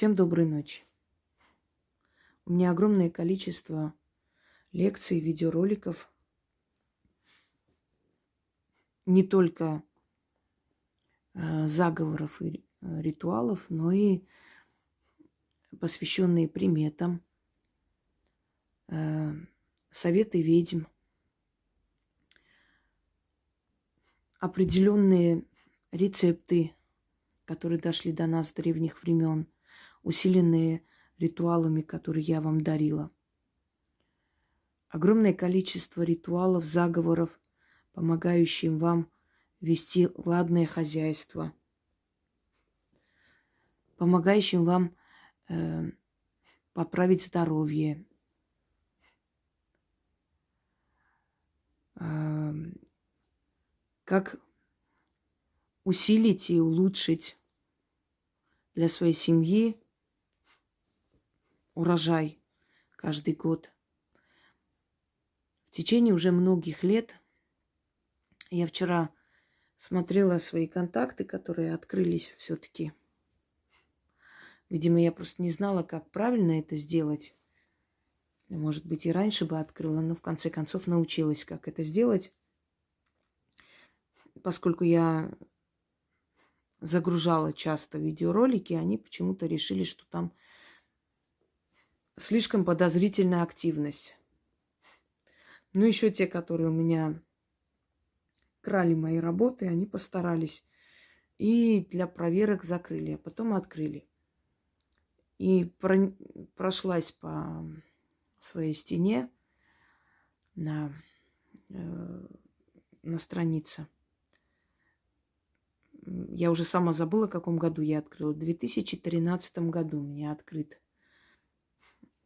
Всем доброй ночи. У меня огромное количество лекций, видеороликов. Не только э, заговоров и ритуалов, но и посвященные приметам, э, советы ведьм, определенные рецепты, которые дошли до нас с древних времен – усиленные ритуалами, которые я вам дарила. Огромное количество ритуалов, заговоров, помогающим вам вести ладное хозяйство, помогающим вам э, поправить здоровье, э, как усилить и улучшить для своей семьи урожай каждый год. В течение уже многих лет я вчера смотрела свои контакты, которые открылись все-таки. Видимо, я просто не знала, как правильно это сделать. Может быть, и раньше бы открыла, но в конце концов научилась, как это сделать. Поскольку я загружала часто видеоролики, они почему-то решили, что там слишком подозрительная активность. Ну, еще те, которые у меня крали мои работы, они постарались. И для проверок закрыли, а потом открыли. И про... прошлась по своей стене на, э, на странице. Я уже сама забыла, в каком году я открыла. В 2013 году меня открыт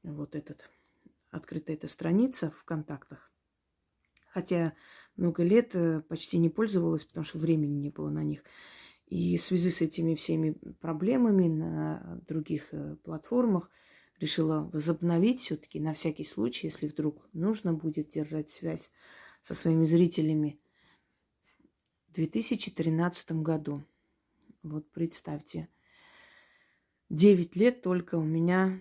вот этот, открыта эта страница в контактах. Хотя много лет э, почти не пользовалась, потому что времени не было на них. И в связи с этими всеми проблемами на других э, платформах решила возобновить все-таки на всякий случай, если вдруг нужно будет держать связь со своими зрителями в 2013 году. Вот представьте, 9 лет только у меня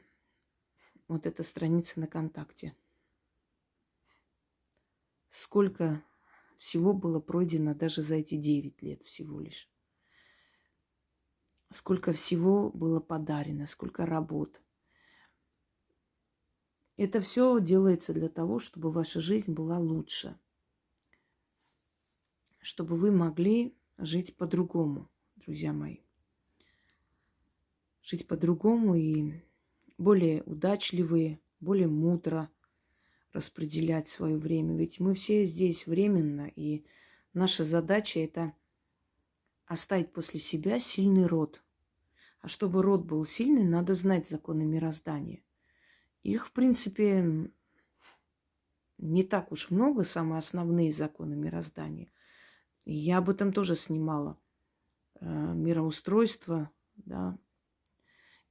вот эта страница на контакте. Сколько всего было пройдено даже за эти 9 лет всего лишь. Сколько всего было подарено, сколько работ. Это все делается для того, чтобы ваша жизнь была лучше. Чтобы вы могли жить по-другому, друзья мои. Жить по-другому и более удачливые, более мудро распределять свое время. Ведь мы все здесь временно, и наша задача это оставить после себя сильный род. А чтобы род был сильный, надо знать законы мироздания. Их, в принципе, не так уж много, самые основные законы мироздания. Я об этом тоже снимала. Э, мироустройство, да,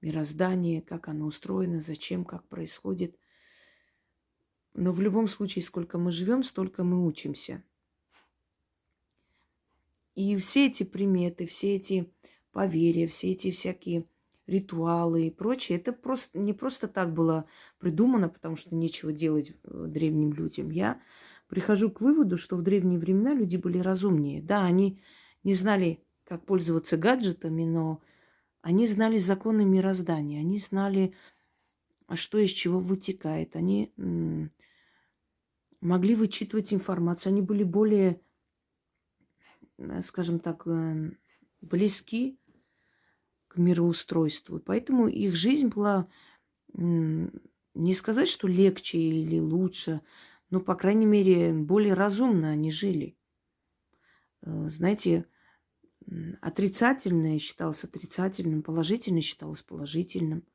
мироздание, как оно устроено, зачем, как происходит. Но в любом случае, сколько мы живем, столько мы учимся. И все эти приметы, все эти поверья, все эти всякие ритуалы и прочее, это просто не просто так было придумано, потому что нечего делать э, древним людям. Я прихожу к выводу, что в древние времена люди были разумнее. Да, они не знали, как пользоваться гаджетами, но они знали законы мироздания, они знали, что из чего вытекает. Они могли вычитывать информацию, они были более, скажем так, э, близки к мироустройству. Поэтому их жизнь была не сказать, что легче или лучше, но, по крайней мере, более разумно они жили. Э, знаете, отрицательное считалось отрицательным, положительное считалось положительным.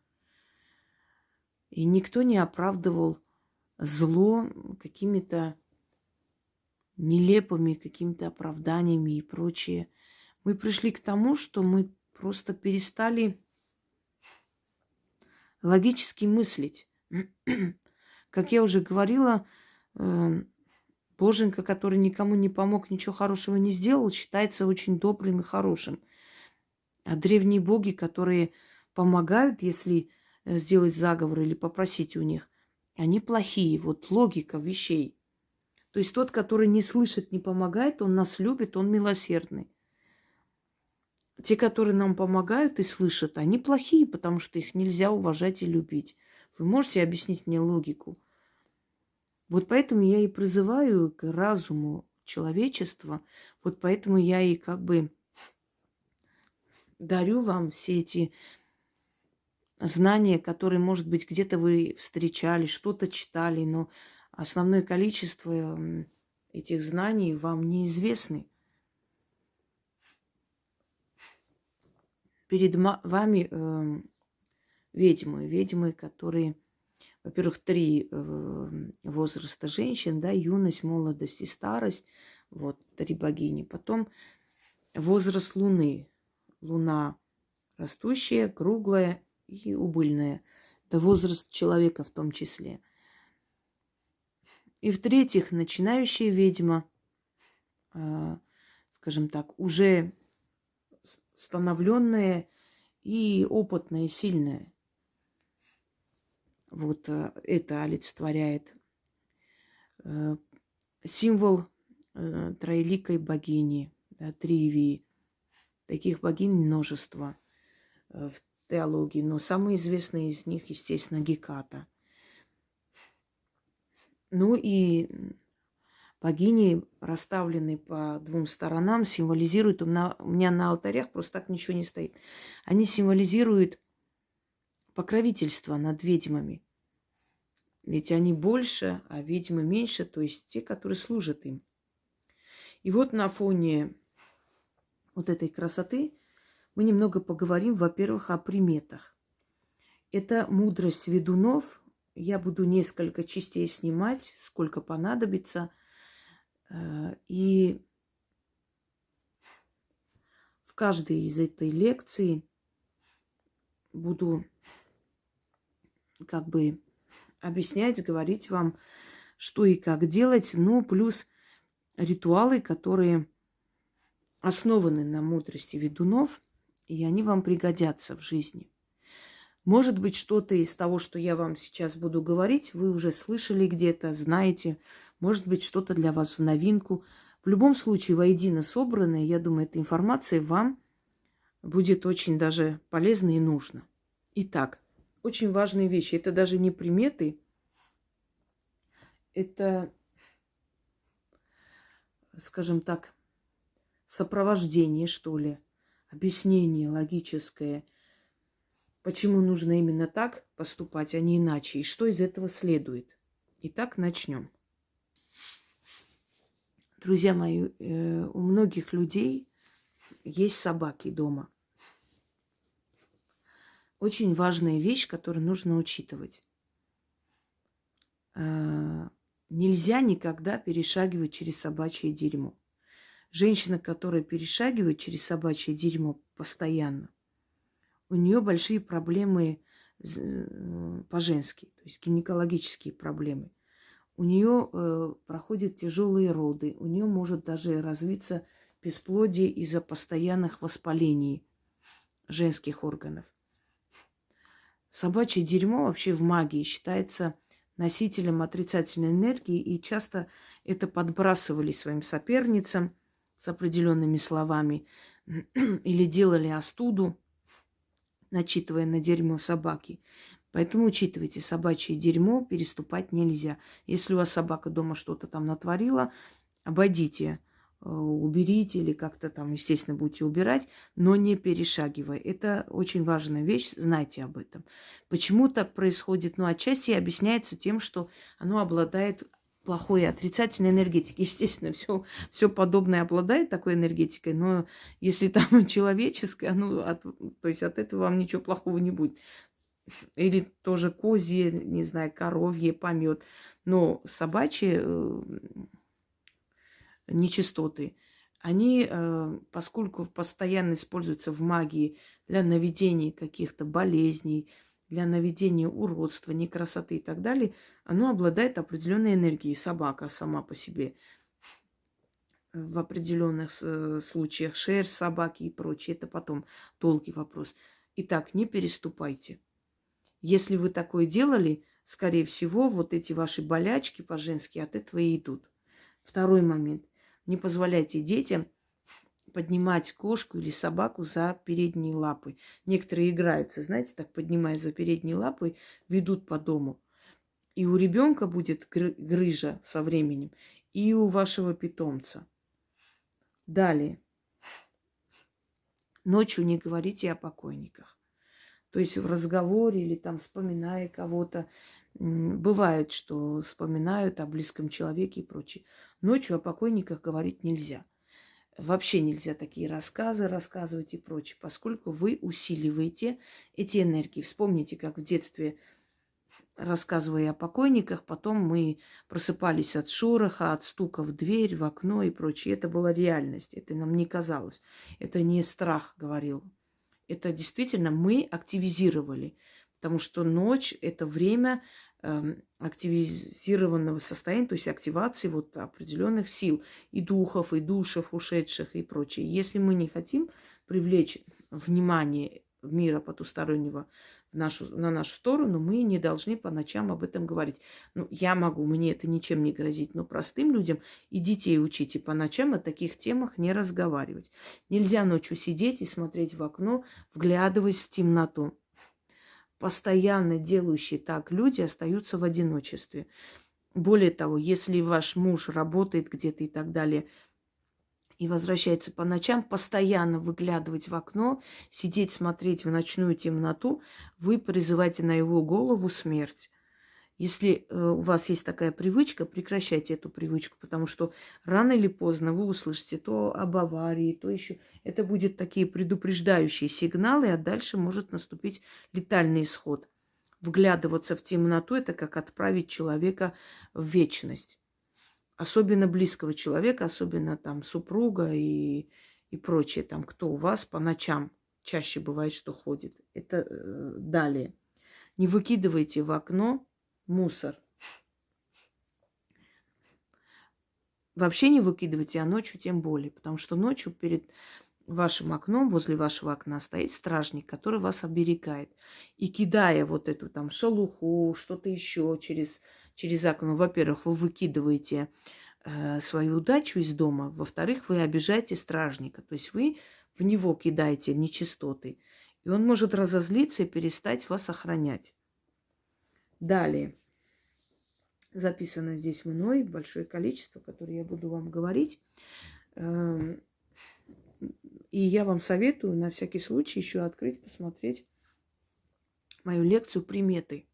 И никто не оправдывал зло какими-то нелепыми какими-то оправданиями и прочее. Мы пришли к тому, что мы просто перестали логически мыслить. Как я уже говорила, эм, Боженька, который никому не помог, ничего хорошего не сделал, считается очень добрым и хорошим. А древние боги, которые помогают, если э, сделать заговор или попросить у них, они плохие. Вот логика вещей. То есть тот, который не слышит, не помогает, он нас любит, он милосердный. Те, которые нам помогают и слышат, они плохие, потому что их нельзя уважать и любить. Вы можете объяснить мне логику? Вот поэтому я и призываю к разуму человечества. Вот поэтому я и как бы дарю вам все эти знания, которые, может быть, где-то вы встречали, что-то читали, но основное количество этих знаний вам неизвестны. Перед вами э, ведьмы, ведьмы, которые, во-первых, три э, возраста женщин, да, юность, молодость и старость, вот, три богини. Потом возраст Луны, Луна растущая, круглая и убыльная. Это возраст человека в том числе. И в-третьих, начинающая ведьма, э, скажем так, уже становленная и опытная, сильная. Вот э, это олицетворяет э, символ э, троеликой богини, да, Тривии. Таких богинь множество в теологии, но самые известные из них, естественно, Геката. Ну и богини, расставленные по двум сторонам, символизируют, у меня на алтарях просто так ничего не стоит, они символизируют покровительство над ведьмами. Ведь они больше, а ведьмы меньше, то есть те, которые служат им. И вот на фоне вот этой красоты мы немного поговорим, во-первых, о приметах. Это мудрость ведунов. Я буду несколько частей снимать, сколько понадобится. Э, и в каждой из этой лекции буду как бы объяснять, говорить вам, что и как делать, ну, плюс ритуалы, которые основаны на мудрости ведунов, и они вам пригодятся в жизни. Может быть, что-то из того, что я вам сейчас буду говорить, вы уже слышали где-то, знаете. Может быть, что-то для вас в новинку. В любом случае, воедино собранное, я думаю, эта информация вам будет очень даже полезна и нужна. Итак, очень важные вещи. Это даже не приметы, это, скажем так, сопровождение, что ли, объяснение логическое, почему нужно именно так поступать, а не иначе, и что из этого следует. Итак, начнем. Друзья мои, э, у многих людей есть собаки дома. Очень важная вещь, которую нужно учитывать. Э, нельзя никогда перешагивать через собачье дерьмо. Женщина, которая перешагивает через собачье дерьмо постоянно, у нее большие проблемы э, по-женски, то есть гинекологические проблемы. У нее э, проходят тяжелые роды, у нее может даже развиться бесплодие из-за постоянных воспалений женских органов. Собачье дерьмо вообще в магии считается носителем отрицательной энергии, и часто это подбрасывали своим соперницам с определенными словами или делали остуду, начитывая на дерьмо собаки. Поэтому учитывайте, собачье дерьмо переступать нельзя. Если у вас собака дома что-то там натворила, обойдите уберите или как-то там, естественно, будете убирать, но не перешагивая. Это очень важная вещь, знайте об этом. Почему так происходит? Ну, отчасти объясняется тем, что оно обладает плохой отрицательной энергетикой. Естественно, все, все подобное обладает такой энергетикой, но если там человеческое, ну, от, то есть от этого вам ничего плохого не будет. Или тоже козье, не знаю, коровье, помет. Но собачье э, нечистоты, они, э, поскольку постоянно используются в магии для наведения каких-то болезней, для наведения уродства, некрасоты и так далее, оно обладает определенной энергией. Собака сама по себе в определенных э, случаях, шерсть собаки и прочее, это потом долгий вопрос. Итак, не переступайте. Если вы такое делали, скорее всего, вот эти ваши болячки по-женски от этого и идут. Второй момент. Не позволяйте детям поднимать кошку или собаку за передние лапы. Некоторые играются, знаете, так поднимая за передние лапы, ведут по дому. И у ребенка будет грыжа со временем, и у вашего питомца. Далее. Ночью не говорите о покойниках. То есть в разговоре или там вспоминая кого-то, бывает, что вспоминают о близком человеке и прочее. Ночью о покойниках говорить нельзя. Вообще нельзя такие рассказы рассказывать и прочее, поскольку вы усиливаете эти энергии. Вспомните, как в детстве рассказывая о покойниках, потом мы просыпались от шороха, от стука в дверь, в окно и прочее. Это была реальность, это нам не казалось. Это не страх говорил. Это действительно мы активизировали, потому что ночь – это время э, активизированного состояния, то есть активации вот определенных сил и духов, и душев ушедших и прочее. Если мы не хотим привлечь внимание мира потустороннего в нашу, на нашу сторону, мы не должны по ночам об этом говорить. Ну, я могу, мне это ничем не грозит, но простым людям и детей учите по ночам о таких темах не разговаривать. Нельзя ночью сидеть и смотреть в окно, вглядываясь в темноту. Постоянно делающие так люди остаются в одиночестве. Более того, если ваш муж работает где-то и так далее – и возвращается по ночам, постоянно выглядывать в окно, сидеть, смотреть в ночную темноту, вы призываете на его голову смерть. Если э, у вас есть такая привычка, прекращайте эту привычку, потому что рано или поздно вы услышите то об аварии, то еще. Это будет такие предупреждающие сигналы, а дальше может наступить летальный исход. Вглядываться в темноту – это как отправить человека в вечность особенно близкого человека, особенно там супруга и, и прочее, там кто у вас по ночам чаще бывает, что ходит. Это э, далее. Не выкидывайте в окно мусор. Вообще не выкидывайте, а ночью тем более, потому что ночью перед вашим окном, возле вашего окна стоит стражник, который вас оберегает. И кидая вот эту там шелуху, что-то еще через через окно, во-первых, вы выкидываете э, свою удачу из дома, во-вторых, вы обижаете стражника, то есть вы в него кидаете нечистоты, и он может разозлиться и перестать вас охранять. Далее. Записано здесь мной большое количество, которое я буду вам говорить. Эм, и я вам советую на всякий случай еще открыть, посмотреть мою лекцию «Приметы».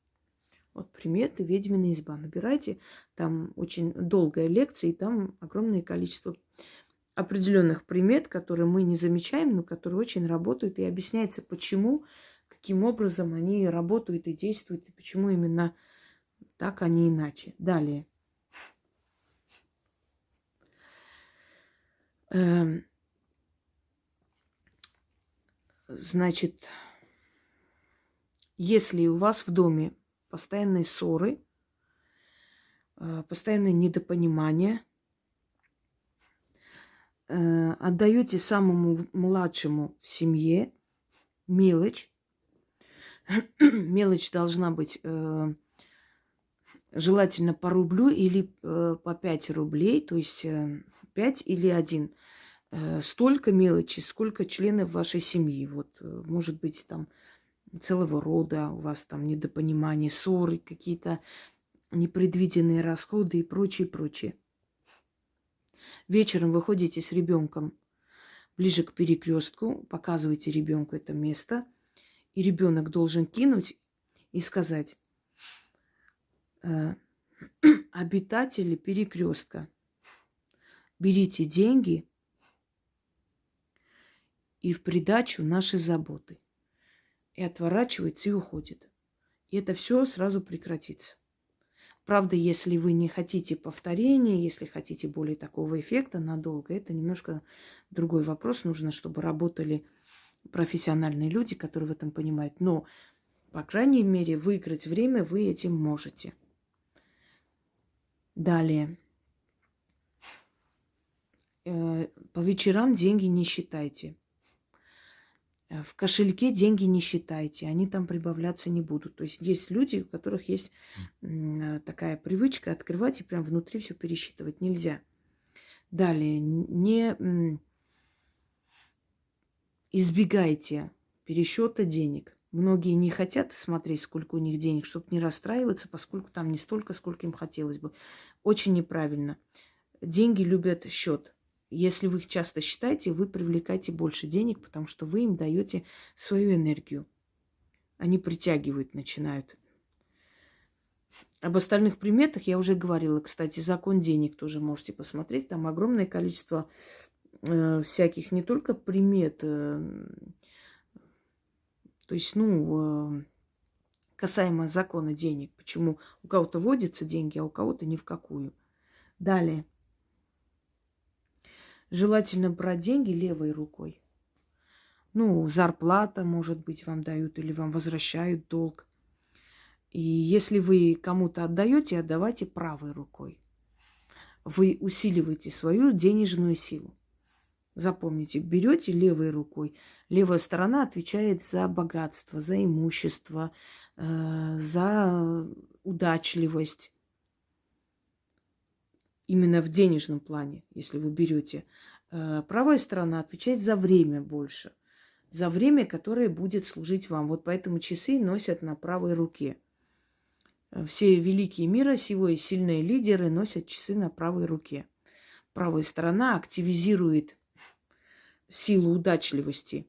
Вот приметы ведьмина изба. Набирайте, там очень долгая лекция, и там огромное количество определенных примет, которые мы не замечаем, но которые очень работают, и объясняется, почему, каким образом они работают и действуют, и почему именно так, а не иначе. Далее. Эм, значит, если у вас в доме постоянные ссоры, э, постоянное недопонимание. Э, отдаете самому младшему в семье мелочь. Мелочь должна быть э, желательно по рублю или по 5 рублей, то есть 5 или 1. Столько мелочи, сколько членов вашей семьи. Вот, может быть, там целого рода, у вас там недопонимание, ссоры, какие-то непредвиденные расходы и прочее, прочее. Вечером выходите с ребенком ближе к перекрестку, показываете ребенку это место, и ребенок должен кинуть и сказать, э, обитатели перекрестка, берите деньги и в придачу наши заботы и отворачивается и уходит. И это все сразу прекратится. Правда, если вы не хотите повторения, если хотите более такого эффекта надолго, это немножко другой вопрос. Нужно, чтобы работали профессиональные люди, которые в этом понимают. Но, по крайней мере, выиграть время вы этим можете. Далее. Э, по вечерам деньги не считайте. Э, в кошельке деньги не считайте, они там прибавляться не будут. То есть есть люди, у которых есть э, такая привычка открывать и прям внутри все пересчитывать. Нельзя. Далее, не избегайте пересчета денег. Многие не хотят смотреть, сколько у них денег, чтобы не расстраиваться, поскольку там не столько, сколько им хотелось бы. Очень неправильно. Деньги любят счет. Если вы их часто считаете, вы привлекаете больше денег, потому что вы им даете свою энергию. Они притягивают, начинают. Об остальных приметах я уже говорила. Кстати, закон денег тоже можете посмотреть. Там огромное количество всяких не только примет, э, то есть, ну, э, касаемо закона денег. Почему у кого-то водятся деньги, а у кого-то ни в какую. Далее. Желательно брать деньги левой рукой. Ну, зарплата, может быть, вам дают или вам возвращают долг. И если вы кому-то отдаете, отдавайте правой рукой. Вы усиливаете свою денежную силу. Запомните, берете левой рукой. Левая сторона отвечает за богатство, за имущество, э, за удачливость именно в денежном плане, если вы берете. Э, правая сторона отвечает за время больше, за время, которое будет служить вам. Вот поэтому часы носят на правой руке. Все великие мира сего и сильные лидеры носят часы на правой руке. Правая сторона активизирует силу удачливости.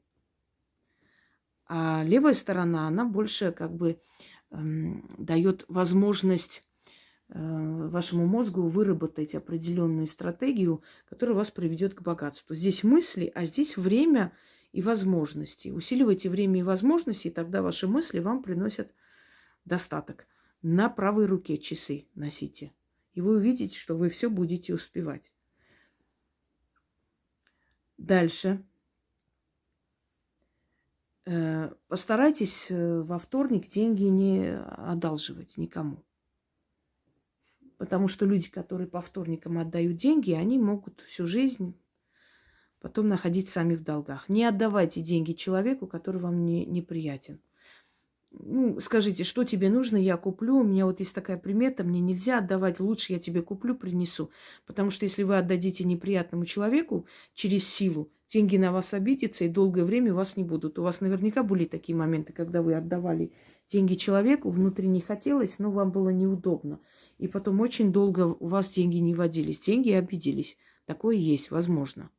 А левая сторона, она больше как бы эм, дает возможность Э, вашему мозгу выработать определенную стратегию, которая вас приведет к богатству. Здесь мысли, а здесь время и возможности. Усиливайте время и возможности, и тогда ваши мысли вам приносят достаток. На правой руке часы носите. И вы увидите, что вы все будете успевать. Дальше. Э, постарайтесь э, во вторник деньги не одалживать никому. Потому что люди, которые по вторникам отдают деньги, они могут всю жизнь потом находить сами в долгах. Не отдавайте деньги человеку, который вам не, неприятен. Ну, скажите, что тебе нужно, я куплю. У меня вот есть такая примета, мне нельзя отдавать, лучше я тебе куплю, принесу. Потому что если вы отдадите неприятному человеку через силу, деньги на вас обидятся, и долгое время вас не будут. У вас наверняка были такие моменты, когда вы отдавали деньги человеку, внутри не хотелось, но вам было неудобно. И потом очень долго у вас деньги не водились. Деньги обиделись. Такое есть, возможно.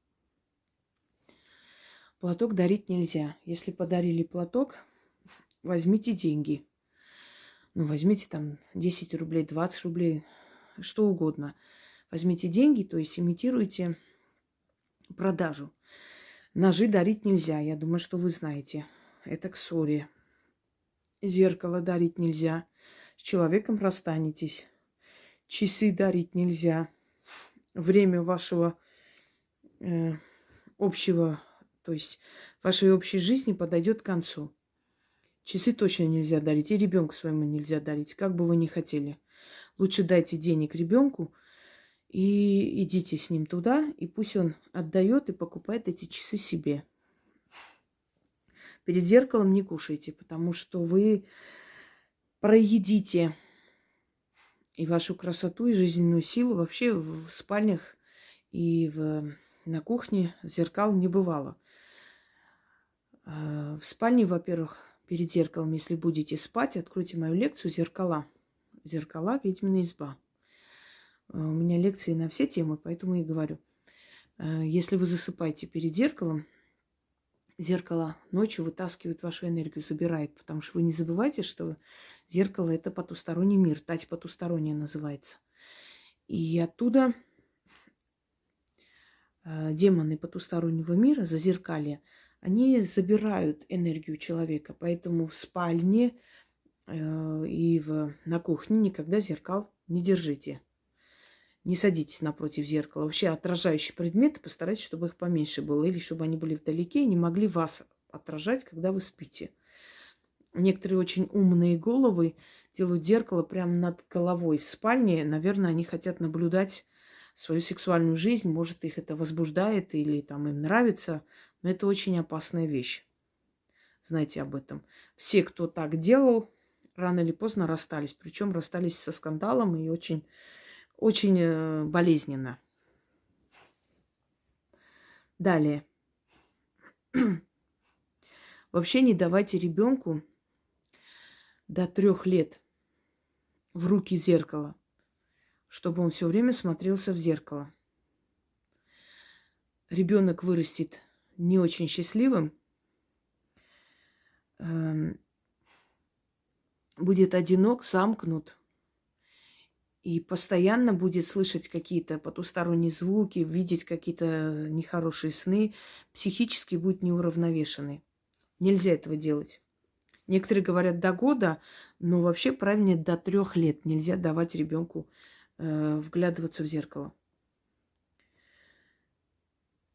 Платок дарить нельзя. Если подарили платок, возьмите деньги. Ну, возьмите там 10 рублей, 20 рублей, что угодно. Возьмите деньги, то есть имитируйте продажу. Ножи дарить нельзя, я думаю, что вы знаете. Это к ссоре. Зеркало дарить нельзя. С человеком расстанетесь. Часы дарить нельзя. Время вашего э, общего, то есть вашей общей жизни подойдет к концу. Часы точно нельзя дарить. И ребенку своему нельзя дарить, как бы вы ни хотели. Лучше дайте денег ребенку и идите с ним туда, и пусть он отдает и покупает эти часы себе. Перед зеркалом не кушайте, потому что вы проедите и вашу красоту, и жизненную силу. Вообще в спальнях и в, на кухне зеркал не бывало. А, в спальне, во-первых, перед зеркалом, если будете спать, откройте мою лекцию «Зеркала». «Зеркала. Ведьмина изба». А, у меня лекции на все темы, поэтому и говорю. А, если вы засыпаете перед зеркалом, зеркало ночью вытаскивает вашу энергию, забирает. Потому что вы не забывайте, что зеркало – это потусторонний мир, тать потусторонняя называется. И оттуда э, демоны потустороннего мира, зазеркалья, они забирают энергию человека. Поэтому в спальне э, и в, на кухне никогда зеркал не держите. Не садитесь напротив зеркала. Вообще отражающие предметы постарайтесь, чтобы их поменьше было. Или чтобы они были вдалеке и не могли вас отражать, когда вы спите. Некоторые очень умные головы делают зеркало прямо над головой в спальне. Наверное, они хотят наблюдать свою сексуальную жизнь. Может, их это возбуждает или там им нравится. Но это очень опасная вещь. Знайте об этом. Все, кто так делал, рано или поздно расстались. Причем расстались со скандалом и очень, очень э, болезненно. Далее. Вообще не давайте ребенку до трех лет в руки зеркало, чтобы он все время смотрелся в зеркало. Ребенок вырастет не очень счастливым, эм, будет одинок, замкнут и постоянно будет слышать какие-то потусторонние звуки, видеть какие-то нехорошие сны, психически будет неуравновешенный. Нельзя этого делать. Некоторые говорят до года, но вообще правильнее до трех лет нельзя давать ребенку э, вглядываться в зеркало.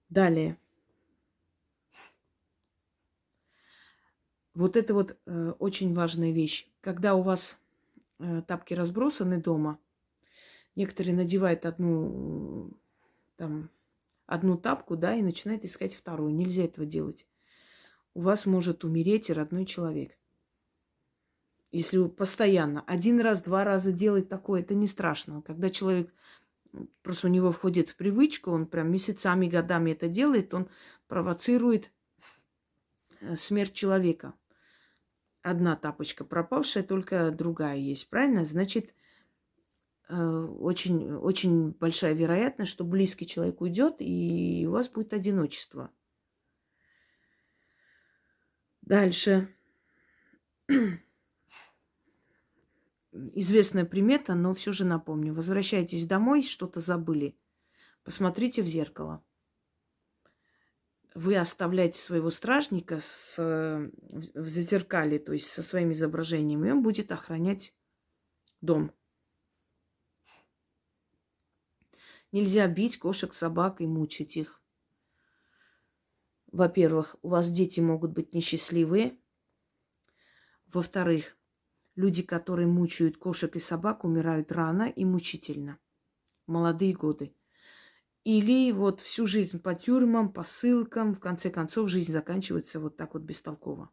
Далее. Вот это вот э, очень важная вещь. Когда у вас э, тапки разбросаны дома, некоторые надевают одну, там, одну тапку, да, и начинают искать вторую. Нельзя этого делать. У вас может умереть родной человек. Если вы постоянно, один раз, два раза делать такое, это не страшно. Когда человек просто у него входит в привычку, он прям месяцами, годами это делает, он провоцирует э, смерть человека одна тапочка пропавшая, только другая есть, правильно? Значит, э, очень, очень большая вероятность, что близкий человек уйдет, и у вас будет одиночество. Дальше. Известная примета, но все же напомню. Возвращайтесь домой, что-то забыли. Посмотрите в зеркало вы оставляете своего стражника с, в зазеркале, то есть со своим изображением, и он будет охранять дом. Нельзя бить кошек, собак и мучить их. Во-первых, у вас дети могут быть несчастливые. Во-вторых, люди, которые мучают кошек и собак, умирают рано и мучительно. Молодые годы. Или вот всю жизнь по тюрьмам, по ссылкам, в конце концов, жизнь заканчивается вот так вот бестолково.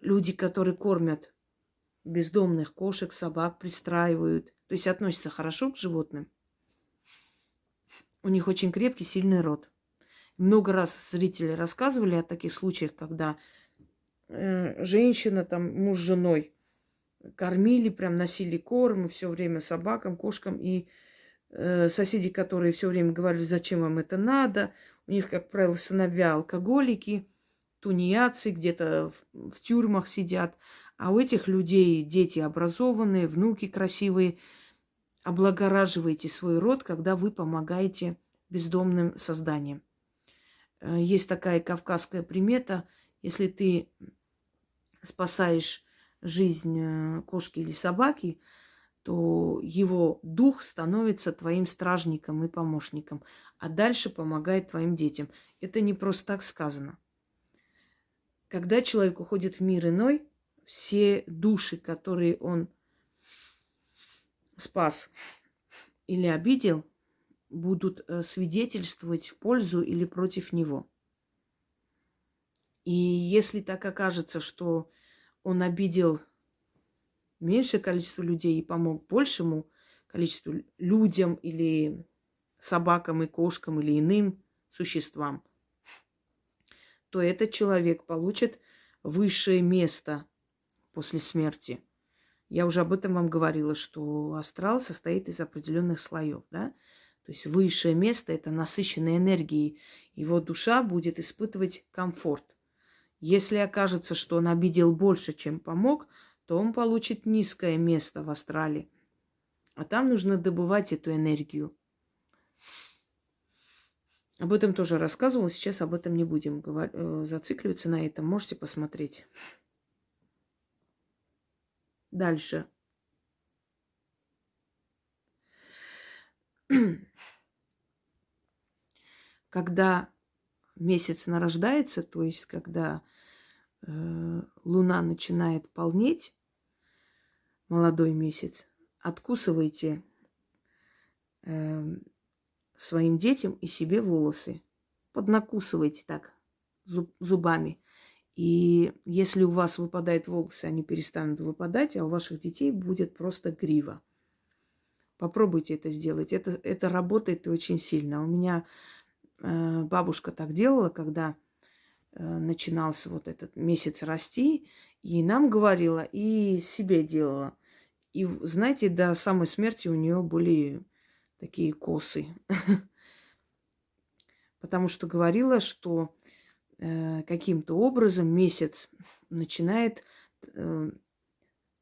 Люди, которые кормят бездомных кошек, собак, пристраивают, то есть относятся хорошо к животным, у них очень крепкий, сильный род. Много раз зрители рассказывали о таких случаях, когда э, женщина, там, муж с женой кормили, прям носили корм все время собакам, кошкам, и соседи, которые все время говорили, зачем вам это надо. У них, как правило, сыновья алкоголики, тунеядцы, где-то в, в тюрьмах сидят. А у этих людей дети образованные, внуки красивые. Облагораживаете свой род, когда вы помогаете бездомным созданиям. Э, есть такая кавказская примета. Если ты спасаешь жизнь э, кошки или собаки, то его дух становится твоим стражником и помощником, а дальше помогает твоим детям. Это не просто так сказано. Когда человек уходит в мир иной, все души, которые он спас или обидел, будут э, свидетельствовать в пользу или против него. И если так окажется, что он обидел меньшее количество людей и помог большему количеству людям или собакам и кошкам или иным существам, то этот человек получит высшее место после смерти. Я уже об этом вам говорила, что астрал состоит из определенных слоев, да? То есть высшее место – это насыщенная энергией. Его душа будет испытывать комфорт. Если окажется, что он обидел больше, чем помог, то он получит низкое место в астрале. А там нужно добывать эту энергию. Об этом тоже рассказывала, сейчас об этом не будем э, зацикливаться на этом. Можете посмотреть. Дальше. Когда месяц нарождается, то есть когда луна начинает полнеть, молодой месяц, откусывайте э, своим детям и себе волосы. Поднакусывайте так зуб, зубами. И если у вас выпадают волосы, они перестанут выпадать, а у ваших детей будет просто грива. Попробуйте это сделать. Это, это работает очень сильно. У меня э, бабушка так делала, когда э, начинался вот этот месяц расти, и нам говорила, и себе делала. И знаете, до самой смерти у нее были такие косы. Потому что говорила, что Э, каким-то образом месяц начинает э,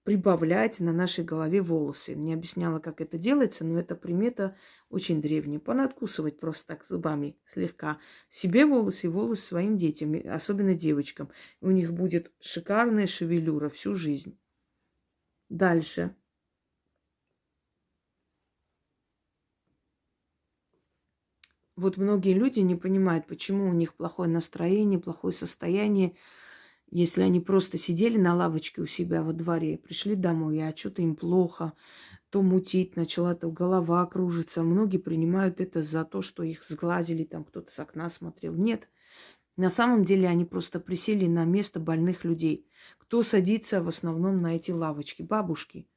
прибавлять на нашей голове волосы. Не объясняла, как это делается, но эта примета очень древняя. Понадкусывать просто так зубами слегка. Себе волосы и волосы своим детям, особенно девочкам. У них будет шикарная шевелюра всю жизнь. Дальше. Вот многие люди не понимают, почему у них плохое настроение, плохое состояние, если они просто сидели на лавочке у себя во дворе, пришли домой, а что-то им плохо, то мутить начала, то голова кружится. Многие принимают это за то, что их сглазили, там кто-то с окна смотрел. Нет. На самом деле они просто присели на место больных людей. Кто садится в основном на эти лавочки? Бабушки.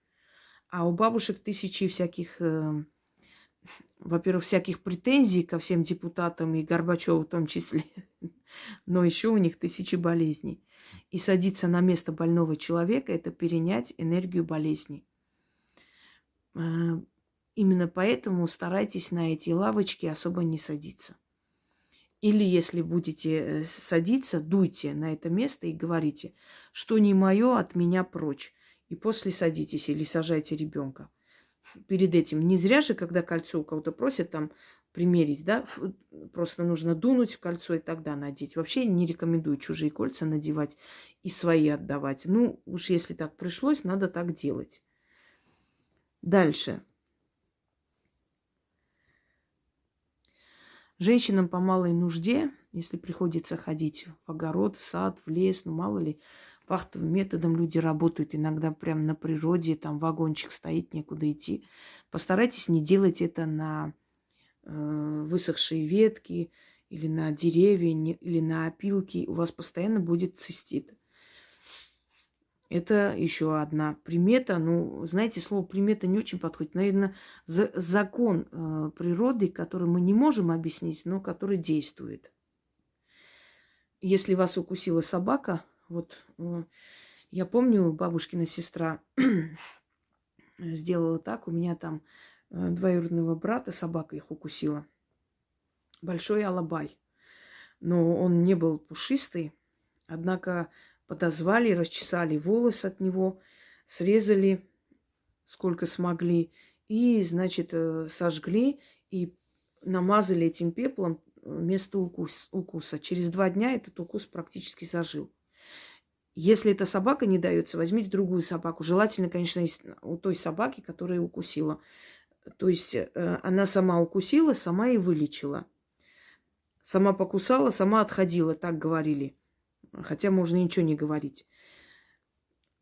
А у бабушек тысячи всяких э, во-первых, всяких претензий ко всем депутатам и Горбачеву в том числе, но еще у них тысячи болезней. И садиться на место больного человека – это перенять энергию болезней. А, именно поэтому старайтесь на эти лавочки особо не садиться. Или если будете э, садиться, дуйте на это место и говорите, что не мое, от меня прочь. И после садитесь или сажайте ребенка перед этим. Не зря же, когда кольцо у кого-то просят там примерить, да, просто нужно дунуть в кольцо и тогда надеть. Вообще не рекомендую чужие кольца надевать и свои отдавать. Ну, уж если так пришлось, надо так делать. Дальше. Женщинам по малой нужде, если приходится ходить в огород, в сад, в лес, ну мало ли, вахтовым методом люди работают, иногда прямо на природе, там вагончик стоит, некуда идти. Постарайтесь не делать это на э, высохшие ветки или на деревья, не, или на опилки. У вас постоянно будет цистит. Это еще одна примета. Ну, знаете, слово примета не очень подходит. Наверное, за, закон э, природы, который мы не можем объяснить, но который действует. Если вас укусила собака, вот э, я помню, бабушкина сестра сделала так. У меня там э, двоюродного брата собака их укусила. Большой алабай. Но он не был пушистый. Однако подозвали, расчесали волосы от него, срезали сколько смогли. И, значит, э, сожгли и намазали этим пеплом место укус, укуса. Через два дня этот укус практически зажил. Если эта собака не дается, возьмите другую собаку. Желательно, конечно, у той собаки, которая укусила. То есть э, она сама укусила, сама и вылечила. Сама покусала, сама отходила, так говорили. Хотя можно ничего не говорить.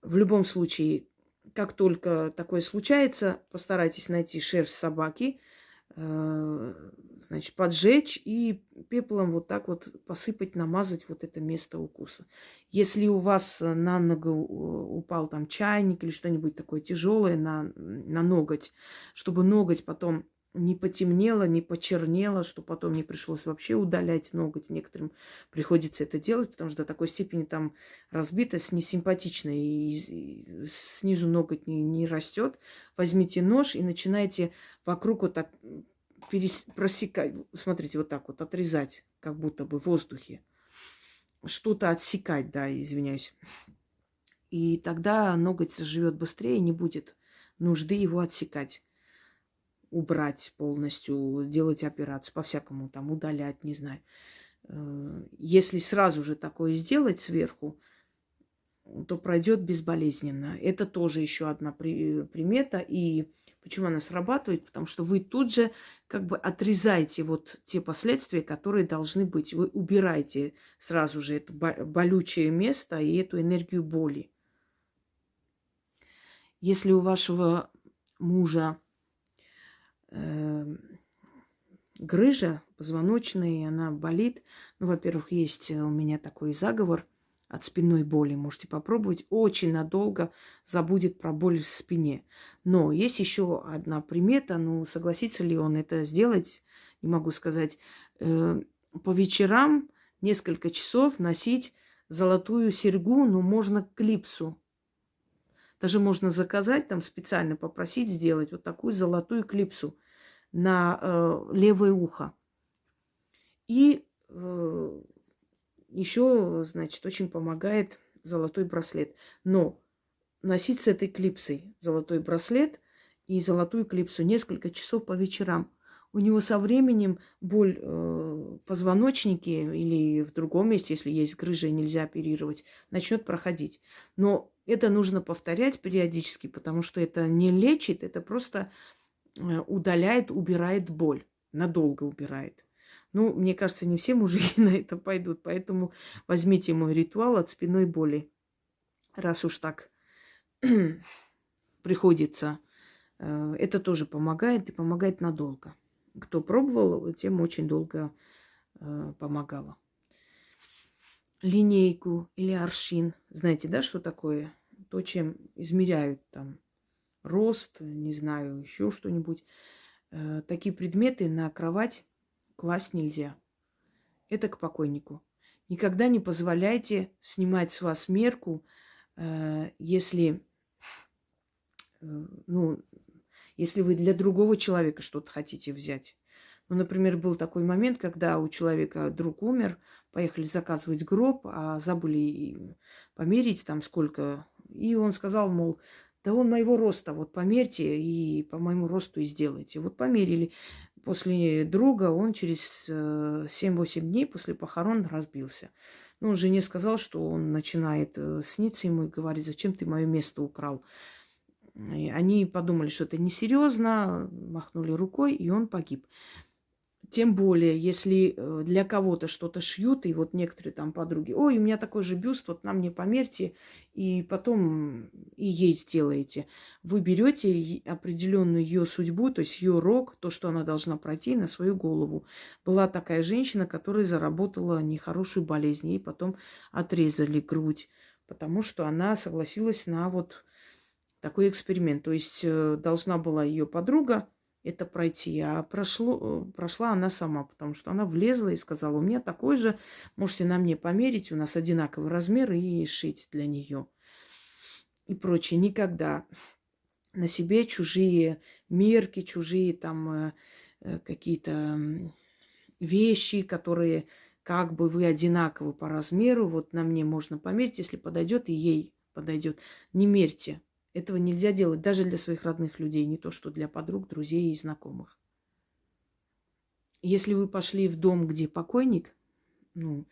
В любом случае, как только такое случается, постарайтесь найти шерсть собаки – значит, поджечь и пеплом вот так вот посыпать, намазать вот это место укуса. Если у вас на ногу упал там чайник или что-нибудь такое тяжелое на, на ноготь, чтобы ноготь потом не потемнело, не почернело, что потом не пришлось вообще удалять ноготь. Некоторым приходится это делать, потому что до такой степени там разбитость несимпатичная, и, снизу ноготь не, не растет. Возьмите нож и начинайте вокруг вот так перес... просекать, смотрите, вот так вот отрезать, как будто бы в воздухе. Что-то отсекать, да, извиняюсь. И тогда ноготь заживет быстрее, не будет нужды его отсекать убрать полностью, делать операцию, по-всякому там удалять, не знаю. Э, если сразу же такое сделать сверху, то пройдет безболезненно. Это тоже еще одна примета. И почему она срабатывает? Потому что вы тут же как бы отрезаете вот те последствия, которые должны быть. Вы убираете сразу же это болючее место и эту энергию боли. Если у вашего мужа грыжа позвоночная, она болит. Ну, во-первых, есть у меня такой заговор от спинной боли. Можете попробовать. Очень надолго забудет про боль в спине. Но есть еще одна примета. Ну, согласится ли он это сделать, не могу сказать. Э, по вечерам несколько часов носить золотую серьгу, ну, можно клипсу. Даже можно заказать, там специально попросить сделать вот такую золотую клипсу на э, левое ухо. И э, еще, значит, очень помогает золотой браслет. Но носить с этой клипсой золотой браслет и золотую клипсу несколько часов по вечерам. У него со временем боль э, в позвоночнике или в другом месте, если есть грыжа нельзя оперировать, начнет проходить. Но это нужно повторять периодически, потому что это не лечит, это просто удаляет, убирает боль, надолго убирает. Ну, мне кажется, не все мужики на это пойдут, поэтому возьмите мой ритуал от спиной боли. Раз уж так приходится, э, это тоже помогает и помогает надолго. Кто пробовал, тем очень долго э, помогало. Линейку или аршин. Знаете, да, что такое? То, чем измеряют там рост, не знаю, еще что-нибудь. Э, такие предметы на кровать класть нельзя. Это к покойнику. Никогда не позволяйте снимать с вас мерку, э, если, э, ну, если вы для другого человека что-то хотите взять. Ну, например, был такой момент, когда у человека друг умер, поехали заказывать гроб, а забыли померить там сколько. И он сказал, мол, да он моего роста, вот померьте и по моему росту и сделайте. Вот померили после друга он через 7-8 э, дней после похорон разбился. Ну, жене сказал, что он начинает э, сниться ему и говорит, зачем ты мое место украл. И они подумали, что это несерьезно, махнули рукой, и он погиб. Тем более, если э, для кого-то что-то шьют, и вот некоторые там подруги, ой, у меня такой же бюст, вот на мне померьте, и потом и ей сделаете. Вы берете определенную ее судьбу, то есть ее рок, то, что она должна пройти на свою голову. Была такая женщина, которая заработала нехорошую болезнь, ей потом отрезали грудь, потому что она согласилась на вот такой эксперимент. То есть э, должна была ее подруга это пройти. А прошло, прошла она сама, потому что она влезла и сказала, у меня такой же, можете на мне померить, у нас одинаковый размер и шить для нее. И прочее. Никогда на себе чужие мерки, чужие там э, э, какие-то вещи, которые как бы вы одинаковы по размеру, вот на мне можно померить, если подойдет, и ей подойдет. Не мерьте, этого нельзя делать даже для своих родных людей, не то что для подруг, друзей и знакомых. Если вы пошли в дом, где покойник, ну,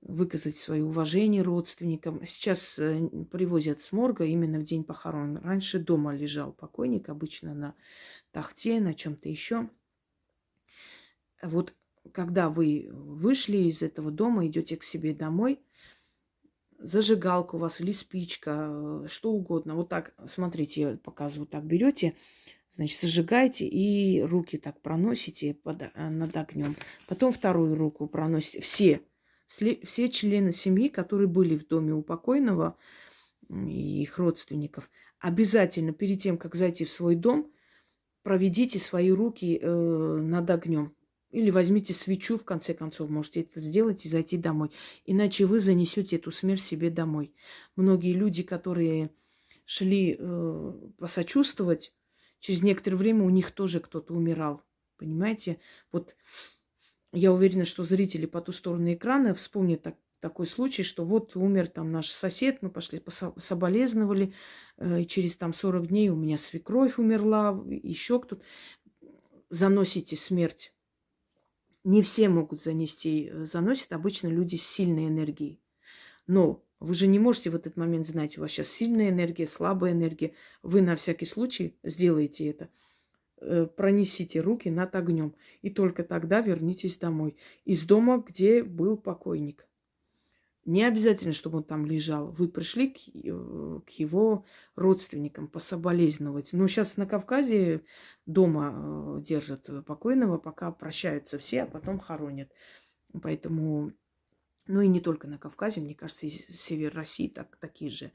выказать свое уважение родственникам. Сейчас э, привозят с морга именно в день похорон. Раньше дома лежал покойник, обычно на тахте, на чем-то еще. Вот когда вы вышли из этого дома, идете к себе домой – зажигалка у вас или спичка, э, что угодно. Вот так, смотрите, я показываю, так берете, значит, зажигаете и руки так проносите под, э, над огнем. Потом вторую руку проносите. Все, все члены семьи, которые были в доме у покойного и их родственников, обязательно перед тем, как зайти в свой дом, проведите свои руки э, над огнем. Или возьмите свечу, в конце концов, можете это сделать и зайти домой. Иначе вы занесете эту смерть себе домой. Многие люди, которые шли э, посочувствовать, через некоторое время у них тоже кто-то умирал. Понимаете? Вот я уверена, что зрители по ту сторону экрана вспомнят так, такой случай, что вот умер там наш сосед, мы пошли соболезновали, э, и через там 40 дней у меня свекровь умерла, еще кто-то. Заносите смерть не все могут занести, э, заносят обычно люди с сильной энергией. Но вы же не можете в этот момент знать, у вас сейчас сильная энергия, слабая энергия. Вы на всякий случай сделаете это. Э, пронесите руки над огнем. И только тогда вернитесь домой. Из дома, где был покойник. Не обязательно, чтобы он там лежал. Вы пришли к, э, к его родственникам пособолезновать. Ну, сейчас на Кавказе дома э, держат покойного, пока прощаются все, а потом хоронят. Поэтому Ну и не только на Кавказе, мне кажется, и север России так, такие же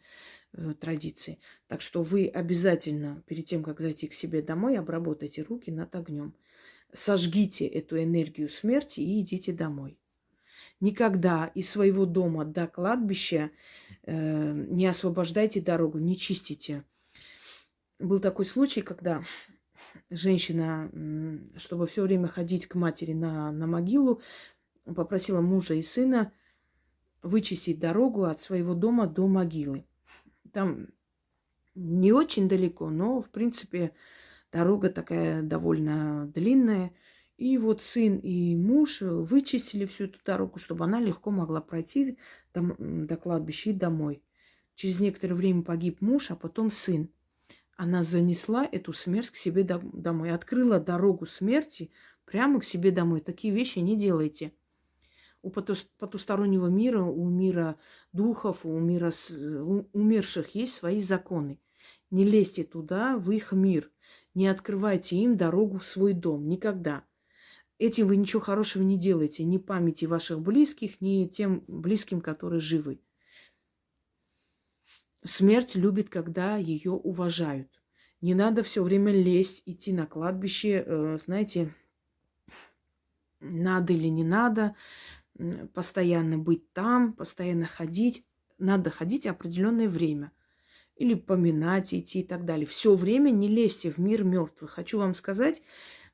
э, традиции. Так что вы обязательно перед тем, как зайти к себе домой, обработайте руки над огнем. Сожгите эту энергию смерти и идите домой. Никогда из своего дома до кладбища э, не освобождайте дорогу, не чистите. Был такой случай, когда женщина, чтобы все время ходить к матери на, на могилу, попросила мужа и сына вычистить дорогу от своего дома до могилы. Там не очень далеко, но, в принципе, дорога такая довольно длинная. И вот сын и муж вычистили всю эту дорогу, чтобы она легко могла пройти до, до кладбища и домой. Через некоторое время погиб муж, а потом сын. Она занесла эту смерть к себе домой, открыла дорогу смерти прямо к себе домой. Такие вещи не делайте – у потустороннего мира, у мира духов, у мира умерших есть свои законы. Не лезьте туда, в их мир. Не открывайте им дорогу в свой дом. Никогда. Этим вы ничего хорошего не делаете. Ни памяти ваших близких, ни тем близким, которые живы. Смерть любит, когда ее уважают. Не надо все время лезть, идти на кладбище, э, знаете, надо или не надо постоянно быть там, постоянно ходить. Надо ходить определенное время. Или поминать, идти и так далее. Все время не лезьте в мир мертвых. Хочу вам сказать,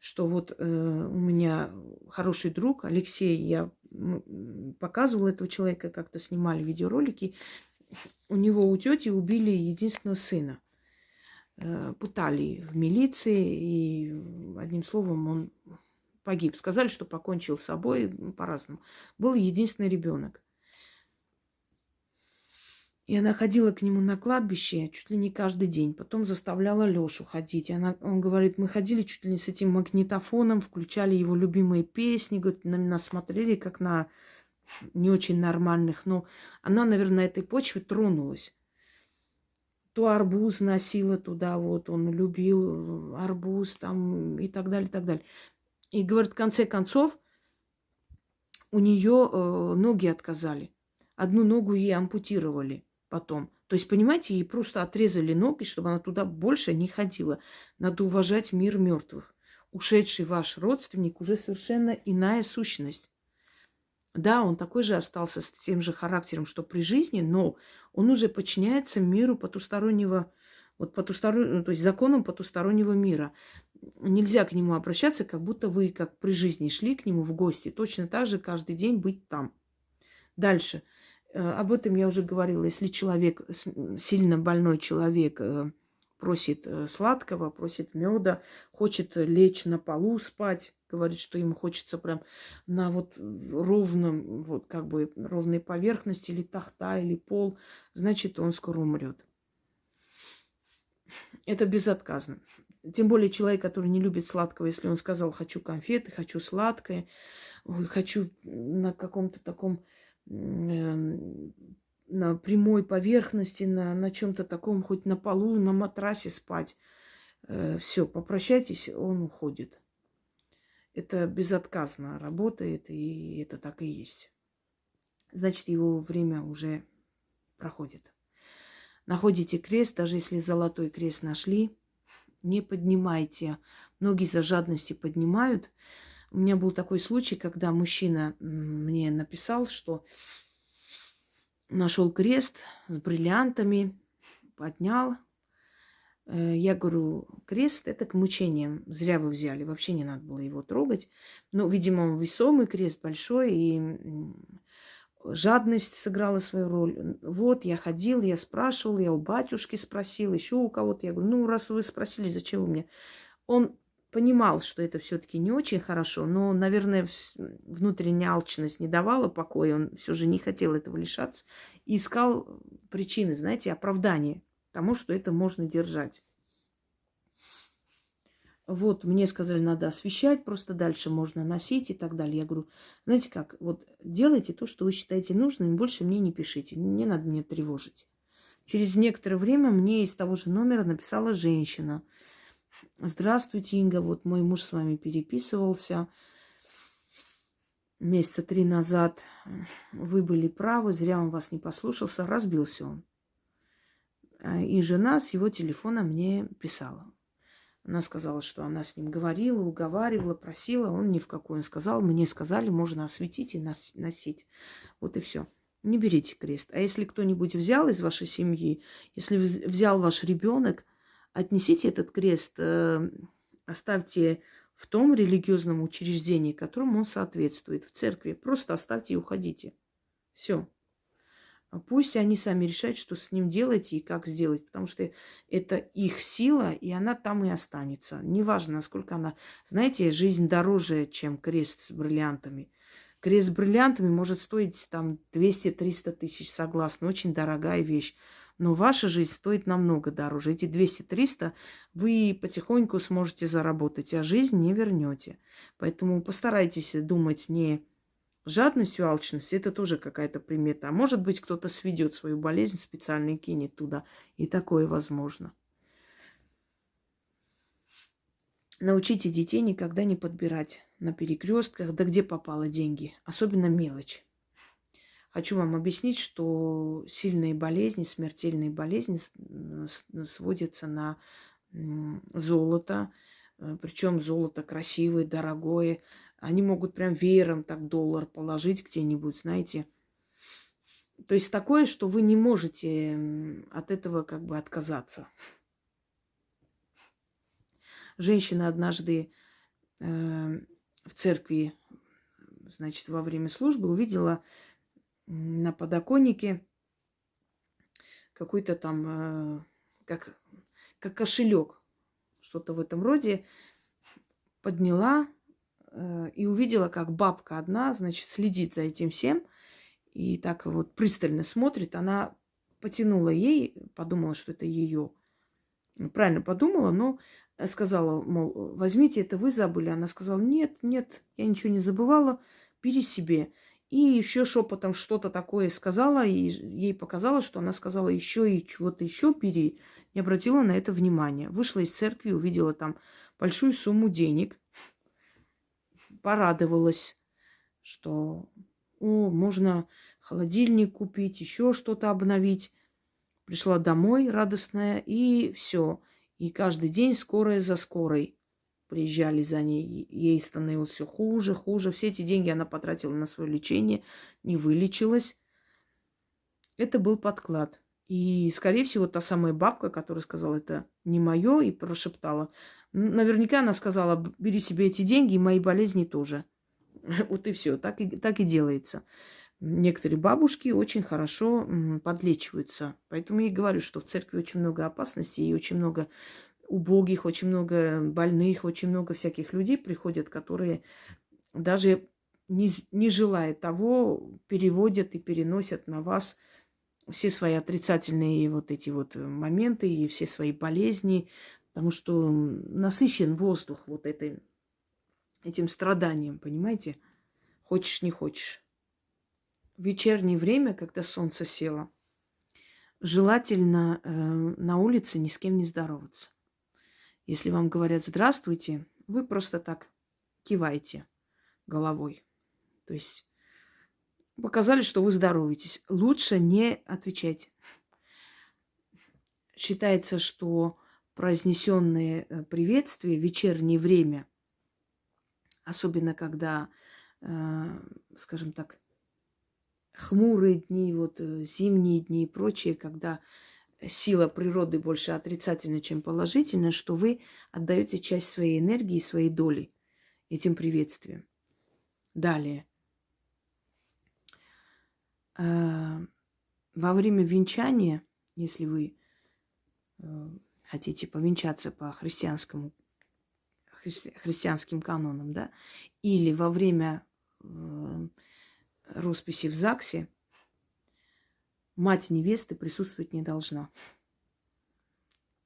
что вот э, у меня хороший друг Алексей, я показывала этого человека, как-то снимали видеоролики. У него у тети убили единственного сына. Э, пытали в милиции, и одним словом он погиб. Сказали, что покончил с собой по-разному. Был единственный ребенок. И она ходила к нему на кладбище чуть ли не каждый день. Потом заставляла Лешу ходить. И она, он говорит, мы ходили чуть ли не с этим магнитофоном, включали его любимые песни, говорит, на нас смотрели как на не очень нормальных. Но она, наверное, на этой почве тронулась. То арбуз носила туда, вот он любил арбуз там и так далее, и так далее. И говорит, в конце концов, у нее э, ноги отказали. Одну ногу ей ампутировали потом. То есть, понимаете, ей просто отрезали ноги, чтобы она туда больше не ходила. Надо уважать мир мертвых. Ушедший ваш родственник уже совершенно иная сущность. Да, он такой же остался с тем же характером, что при жизни, но он уже подчиняется миру потустороннего, вот потустороннего, то есть законам потустороннего мира нельзя к нему обращаться, как будто вы, как при жизни, шли к нему в гости. Точно так же каждый день быть там. Дальше. Э, об этом я уже говорила. Если человек, сильно больной человек, э, просит э, сладкого, просит меда, хочет лечь на полу спать, говорит, что ему хочется прям на вот ровном, вот как бы ровной поверхности, или тахта, или пол, значит, он скоро умрет. Это безотказно. Тем более человек, который не любит сладкого, если он сказал, хочу конфеты, хочу сладкое, хочу на каком-то таком на прямой поверхности, на, на чем-то таком, хоть на полу, на матрасе спать. Э, все, попрощайтесь, он уходит. Это безотказно работает, и это так и есть. Значит, его время уже проходит. Находите крест, даже если золотой крест нашли, не поднимайте. Многие за жадности поднимают. У меня был такой случай, когда мужчина мне написал, что нашел крест с бриллиантами, поднял. Э, я говорю, крест это к мучениям. Зря вы взяли, вообще не надо было его трогать. Но, видимо, он весомый крест, большой, и жадность сыграла свою роль. Вот, я ходил, я спрашивал, я у батюшки спросил, еще у кого-то. Я говорю, ну, раз вы спросили, зачем вы мне? Он понимал, что это все-таки не очень хорошо, но, наверное, внутренняя алчность не давала покоя, он все же не хотел этого лишаться и искал причины, знаете, оправдания тому, что это можно держать. Вот, мне сказали, надо освещать, просто дальше можно носить и так далее. Я говорю, знаете как, вот делайте то, что вы считаете нужным, больше мне не пишите, не надо меня тревожить. Через некоторое время мне из того же номера написала женщина. Здравствуйте, Инга, вот мой муж с вами переписывался. месяца три назад вы были правы, зря он вас не послушался, разбился он. А, и жена с его телефона мне писала. Она сказала, что она с ним говорила, уговаривала, просила. Он ни в какую. Сказал, мне сказали, можно осветить и носить. Вот и все. Не берите крест. А если кто-нибудь взял из вашей семьи, если взял ваш ребенок, отнесите этот крест, э, оставьте в том религиозном учреждении, которому он соответствует, в церкви. Просто оставьте и уходите. Все. А пусть они сами решают, что с ним делать и как сделать, потому что это их сила, и она там и останется. Неважно, насколько она... Знаете, жизнь дороже, чем крест с бриллиантами. Крест с бриллиантами может стоить там 200-300 тысяч, согласна, очень дорогая вещь. Но ваша жизнь стоит намного дороже. Эти 200-300 вы потихоньку сможете заработать, а жизнь не вернете. Поэтому постарайтесь думать не жадностью, алчностью. Это тоже какая-то примета. А может быть, кто-то сведет свою болезнь специально и кинет туда. И такое возможно. Научите детей никогда не подбирать на перекрестках, да где попало деньги, особенно мелочь. Хочу вам объяснить, что сильные болезни, смертельные болезни сводятся на золото, э, причем золото красивое, дорогое. Они могут прям веером так доллар положить где-нибудь, знаете. То есть такое, что вы не можете от этого как бы отказаться. Женщина однажды э, в церкви, значит, во время службы увидела на подоконнике какой-то там, э, как, как кошелек, что-то в этом роде, подняла э, и увидела, как бабка одна, значит, следит за этим всем и так вот пристально смотрит. Она потянула ей, подумала, что это ее. Правильно подумала, но сказала, мол, возьмите, это вы забыли. Она сказала, нет, нет, я ничего не забывала, бери себе. И еще шепотом что-то такое сказала, и ей показалось, что она сказала еще и чего-то еще бери. Не обратила на это внимания. Вышла из церкви, увидела там большую сумму денег, порадовалась, что о, можно холодильник купить, еще что-то обновить. Пришла домой радостная, и все. И каждый день скорая за скорой приезжали за ней. Ей становилось все хуже, хуже. Все эти деньги она потратила на свое лечение, не вылечилась. Это был подклад. И, скорее всего, та самая бабка, которая сказала, это не мое, и прошептала. Наверняка она сказала, бери себе эти деньги, и мои болезни тоже. Вот и все, так и, так и делается. Некоторые бабушки очень хорошо подлечиваются. Поэтому я и говорю, что в церкви очень много опасностей и очень много убогих, очень много больных, очень много всяких людей приходят, которые даже не, не желая того, переводят и переносят на вас все свои отрицательные вот эти вот моменты и все свои болезни, потому что насыщен воздух вот этой, этим страданием, понимаете? Хочешь, не хочешь. В вечернее время, когда солнце село, желательно э, на улице ни с кем не здороваться. Если вам говорят «здравствуйте», вы просто так киваете головой. То есть показали, что вы здороваетесь. Лучше не отвечать. Считается, что произнесенные э, приветствия в вечернее время, особенно когда, э, скажем так, хмурые дни, вот э, зимние дни и прочее, когда сила природы больше отрицательная, чем положительная, что вы отдаете часть своей энергии, своей доли этим приветствием. Далее. А, во время венчания, если вы э, хотите повенчаться по христианскому христи, христианским канонам, да, или во время э, росписи в ЗАГСе, мать невесты присутствовать не должна.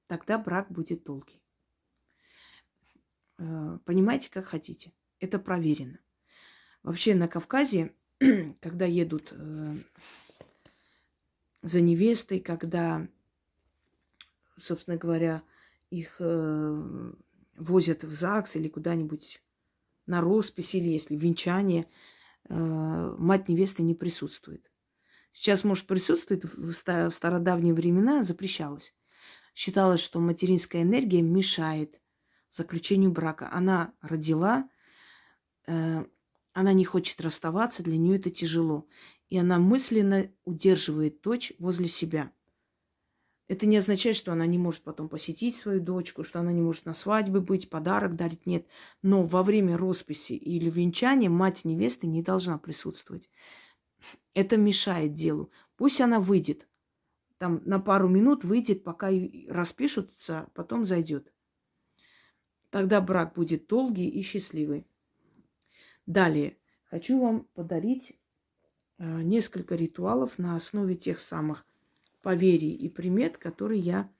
Тогда брак будет долгий. Э, понимаете, как хотите. Это проверено. Вообще на Кавказе, когда едут э, за невестой, когда, собственно говоря, их э, возят в ЗАГС или куда-нибудь на роспись, или если венчание, мать невесты не присутствует. Сейчас, может, присутствует, в стародавние времена запрещалось. Считалось, что материнская энергия мешает заключению брака. Она родила, э, она не хочет расставаться, для нее это тяжело. И она мысленно удерживает дочь возле себя. Это не означает, что она не может потом посетить свою дочку, что она не может на свадьбе быть, подарок дарить. Нет. Но во время росписи или венчания мать невесты не должна присутствовать. Это мешает делу. Пусть она выйдет. Там на пару минут выйдет, пока распишутся, потом зайдет. Тогда брак будет долгий и счастливый. Далее. Хочу вам подарить э, несколько ритуалов на основе тех самых поверий и примет, которые я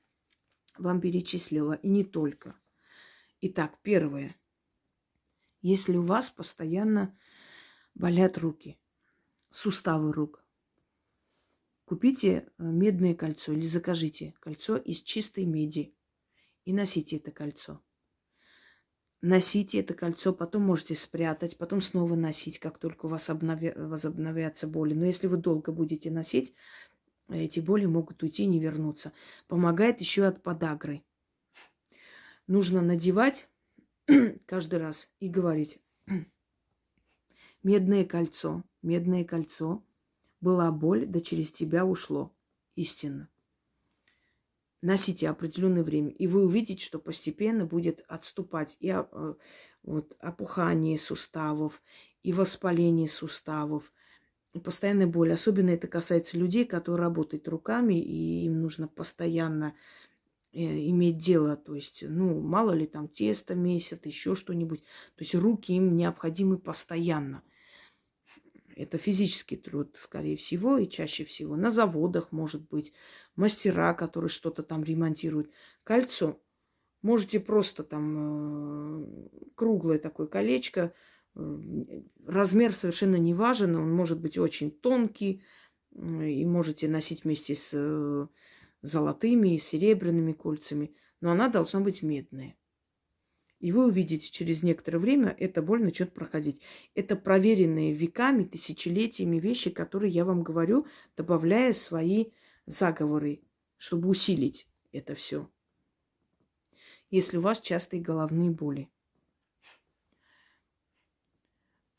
вам перечислила. И не только. Итак, первое. Если у вас постоянно болят руки, суставы рук, купите э, медное кольцо или закажите кольцо из чистой меди и носите это кольцо носите это кольцо, потом можете спрятать, потом снова носить, как только у вас обнови... возобновятся боли. Но если вы долго будете носить, эти боли могут уйти и не вернуться. Помогает еще от подагры. Нужно надевать каждый раз и говорить. Медное кольцо, медное кольцо. Была боль, да через тебя ушло. Истинно носите определенное время, и вы увидите, что постепенно будет отступать и э, вот, опухание суставов, и воспаление суставов, и постоянная боль. Особенно это касается людей, которые работают руками, и им нужно постоянно э, иметь дело, то есть, ну, мало ли там тесто месят, еще что-нибудь. То есть руки им необходимы постоянно. Это физический труд, скорее всего, и чаще всего. На заводах, может быть, мастера, которые что-то там ремонтируют. Кольцо. Можете просто там э, круглое такое колечко. Э, размер совершенно не важен. Он может быть очень тонкий. И можете носить вместе с э, золотыми и серебряными кольцами. Но она должна быть медная. И вы увидите, через некоторое время эта боль начнет проходить. Это проверенные веками, тысячелетиями вещи, которые я вам говорю, добавляя свои заговоры, чтобы усилить это все. Если у вас частые головные боли.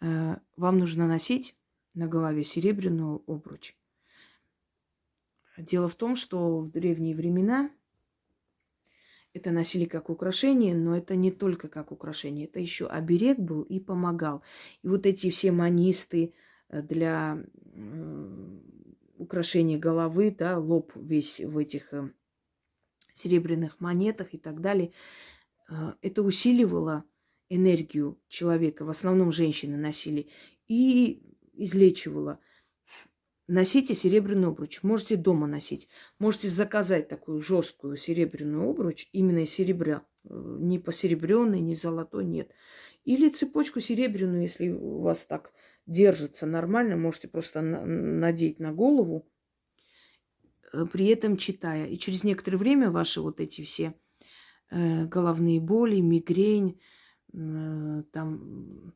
Э, вам нужно носить на голове серебряную обруч. Дело в том, что в древние времена это носили как украшение, но это не только как украшение, это еще оберег был и помогал. И вот эти все манисты э, для украшения головы, да, лоб весь в этих э, серебряных монетах и так далее, э, это усиливало энергию человека, в основном женщины носили, и излечивало – Носите серебряный обруч. Можете дома носить. Можете заказать такую жесткую серебряную обруч, именно из серебра. Э, не посеребренный, не золотой, нет. Или цепочку серебряную, если у вас так держится нормально, можете просто надеть на голову, э, при этом читая. И через некоторое время ваши вот эти все э, головные боли, мигрень, там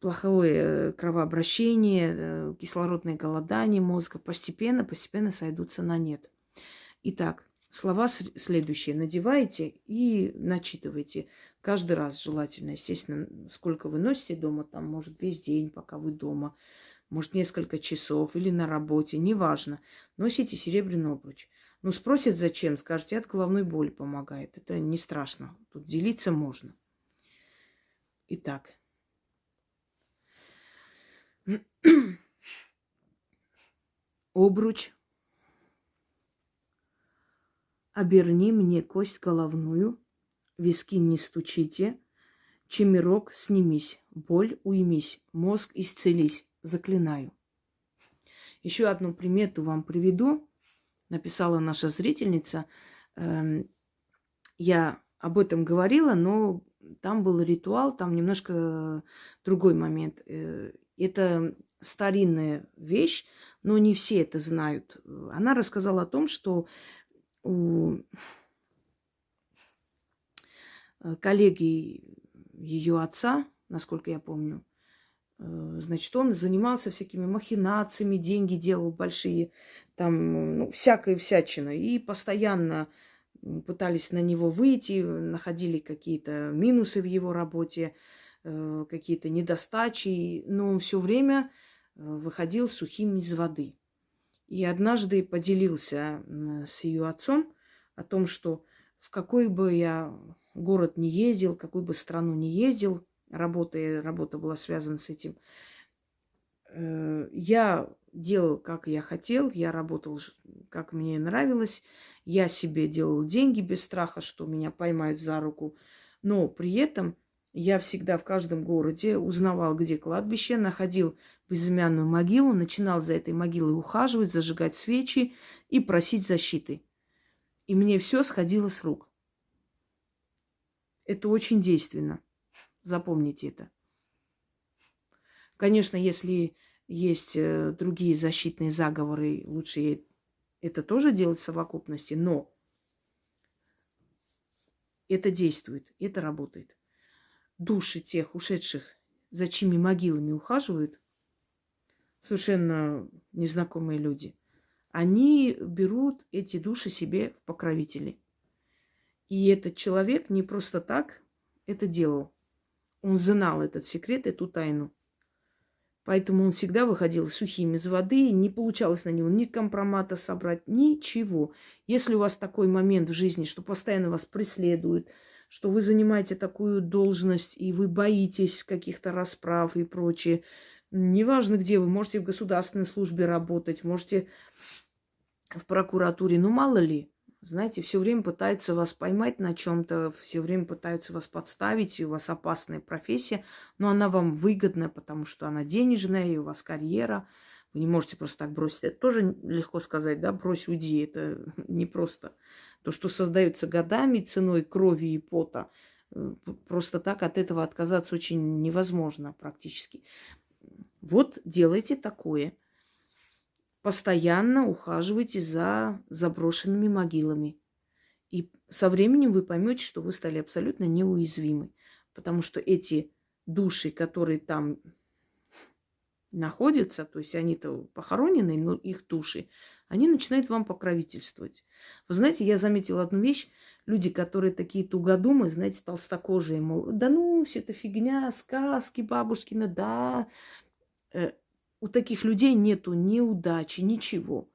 плохое кровообращение, э, кислородное голодание мозга постепенно, постепенно сойдутся на нет. Итак, слова следующие надеваете и начитывайте. Каждый раз желательно, естественно, сколько вы носите дома, там, может, весь день, пока вы дома, может, несколько часов или на работе, неважно. Носите серебряный обруч. Ну, спросят, зачем, скажете, от головной боли помогает. Это не страшно, тут делиться можно. Итак, Обруч. Оберни мне кость головную, виски не стучите, чемерок снимись, боль уймись, мозг исцелись, заклинаю. Еще одну примету вам приведу. Написала наша зрительница. Эм, я об этом говорила, но там был ритуал, там немножко другой момент. Это старинная вещь, но не все это знают. Она рассказала о том, что у коллеги ее отца, насколько я помню, Э, значит, он занимался всякими махинациями, деньги делал большие, там, ну, всякой всячиной. И постоянно пытались на него выйти, находили какие-то минусы в его работе, какие-то недостачи, но он все время э, выходил сухим из воды. И однажды поделился с ее отцом о том, что в какой бы я город не ездил, какую бы страну не ездил, работа, работа была связана с этим, э, я делал, как я хотел, я работал, как мне нравилось, я себе делал деньги без страха, что меня поймают за руку, но при этом я всегда в каждом городе узнавал, где кладбище, находил безымянную могилу, начинал за этой могилой ухаживать, зажигать свечи и просить защиты. И мне все сходило с рук. Это очень действенно. Запомните это. Конечно, если есть э, другие защитные заговоры, лучше это тоже делать в совокупности, но это действует, это работает. Души тех ушедших, за чьими могилами ухаживают, совершенно незнакомые люди, они берут эти души себе в покровители. И этот человек не просто так это делал. Он знал этот секрет, эту тайну. Поэтому он всегда выходил сухим из воды, не получалось на него ни компромата собрать, ничего. Если у вас такой момент в жизни, что постоянно вас преследуют, что вы занимаете такую должность, и вы боитесь каких-то расправ и прочее, неважно где вы, можете в государственной службе работать, можете в прокуратуре, ну мало ли, знаете, все время пытаются вас поймать на чем-то, все время пытаются вас подставить, и у вас опасная профессия, но она вам выгодная, потому что она денежная, и у вас карьера. Вы не можете просто так бросить. Это тоже легко сказать, да, брось, уйди. Это не просто. То, что создается годами ценой крови и пота, э, просто так от этого отказаться очень невозможно практически. Вот делайте такое – постоянно ухаживайте за заброшенными могилами. И со временем вы поймете, что вы стали абсолютно неуязвимы. Потому что эти души, которые там находятся, то есть они-то похоронены, но их души, они начинают вам покровительствовать. Вы знаете, я заметила одну вещь. Люди, которые такие тугодумы, знаете, толстокожие, мол, да ну, все это фигня, сказки бабушкины, да. Э, у таких людей нету ни удачи, ничего.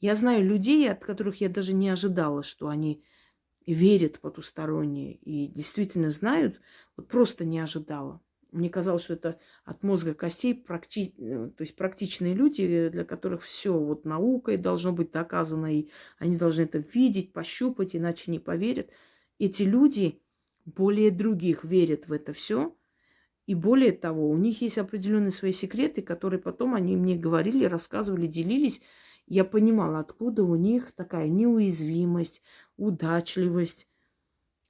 Я знаю людей, от которых я даже не ожидала, что они верят потусторонние и действительно знают, вот просто не ожидала. Мне казалось, что это от мозга костей практи... то есть практичные люди, для которых все вот наукой должно быть доказано, и они должны это видеть, пощупать, иначе не поверят. Эти люди более других верят в это все, и более того, у них есть определенные свои секреты, которые потом они мне говорили, рассказывали, делились. Я понимала, откуда у них такая неуязвимость, удачливость.